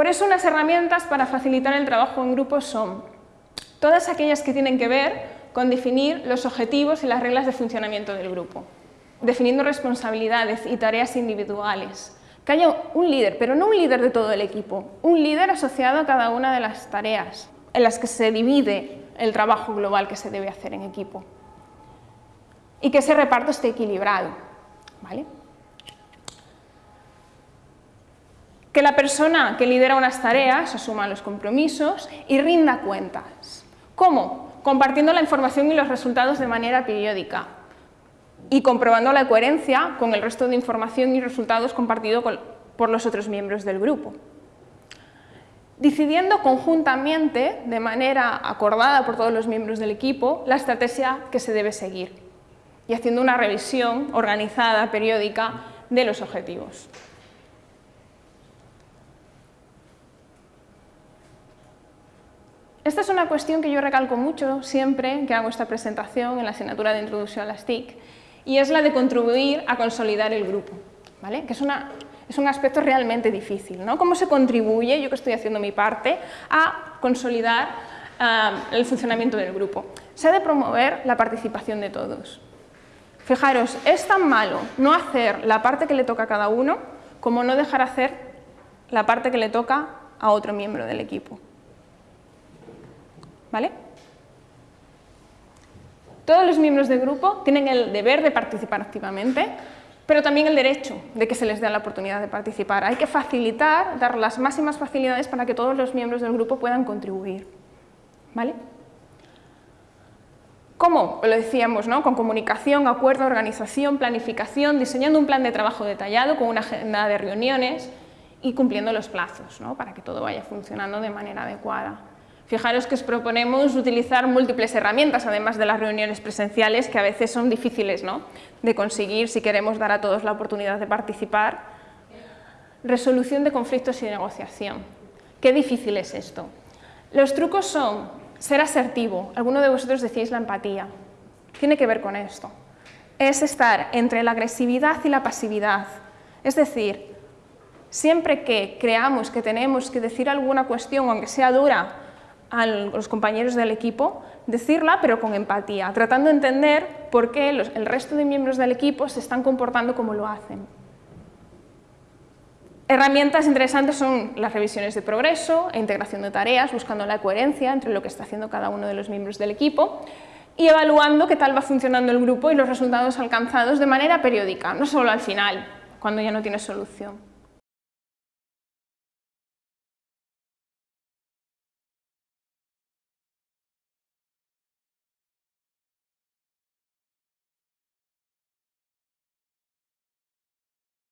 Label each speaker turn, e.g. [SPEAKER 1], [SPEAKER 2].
[SPEAKER 1] Por eso unas herramientas para facilitar el trabajo en grupo son todas aquellas que tienen que ver con definir los objetivos y las reglas de funcionamiento del grupo, definiendo responsabilidades y tareas individuales, que haya un líder, pero no un líder de todo el equipo, un líder asociado a cada una de las tareas en las que se divide el trabajo global que se debe hacer en equipo y que ese reparto esté equilibrado. ¿vale? Que la persona que lidera unas tareas asuma los compromisos y rinda cuentas. ¿Cómo? Compartiendo la información y los resultados de manera periódica y comprobando la coherencia con el resto de información y resultados compartidos por los otros miembros del grupo. Decidiendo conjuntamente, de manera acordada por todos los miembros del equipo, la estrategia que se debe seguir y haciendo una revisión organizada, periódica, de los objetivos. Esta es una cuestión que yo recalco mucho siempre que hago esta presentación en la asignatura de Introducción a las TIC y es la de contribuir a consolidar el grupo, ¿vale? que es, un aspecto realmente difícil. ¿no? ¿Cómo se contribuye, yo que estoy haciendo mi parte, a consolidar el funcionamiento del grupo? Se ha de promover la participación de todos. Fijaros, es tan malo no hacer la parte que le toca a cada uno como no dejar hacer la parte que le toca a otro miembro del equipo. ¿Vale? Todos los miembros del grupo tienen el deber de participar activamente, pero también el derecho de que se les dé la oportunidad de participar. Hay que facilitar, dar las máximas facilidades para que todos los miembros del grupo puedan contribuir. ¿Vale? ¿Cómo? Lo decíamos, ¿no? Con comunicación, acuerdo, organización, planificación, diseñando un plan de trabajo detallado con una agenda de reuniones y cumpliendo los plazos, ¿no? Para que todo vaya funcionando de manera adecuada. Fijaros que os proponemos utilizar múltiples herramientas, además de las reuniones presenciales, que a veces son difíciles ¿no? de conseguir si queremos dar a todos la oportunidad de participar. Resolución de conflictos y negociación. Qué difícil es esto. Los trucos son ser asertivo. Alguno de vosotros decís la empatía. Tiene que ver con esto. Es estar entre la agresividad y la pasividad. Es decir, siempre que creamos que tenemos que decir alguna cuestión, aunque sea dura, a los compañeros del equipo, decirla pero con empatía, tratando de entender por qué el resto de miembros del equipo se están comportando como lo hacen. Herramientas interesantes son las revisiones de progreso e integración de tareas, buscando la coherencia entre lo que está haciendo cada uno de los miembros del equipo y evaluando qué tal va funcionando el grupo y los resultados alcanzados de manera periódica, no solo al final, cuando ya no tiene solución.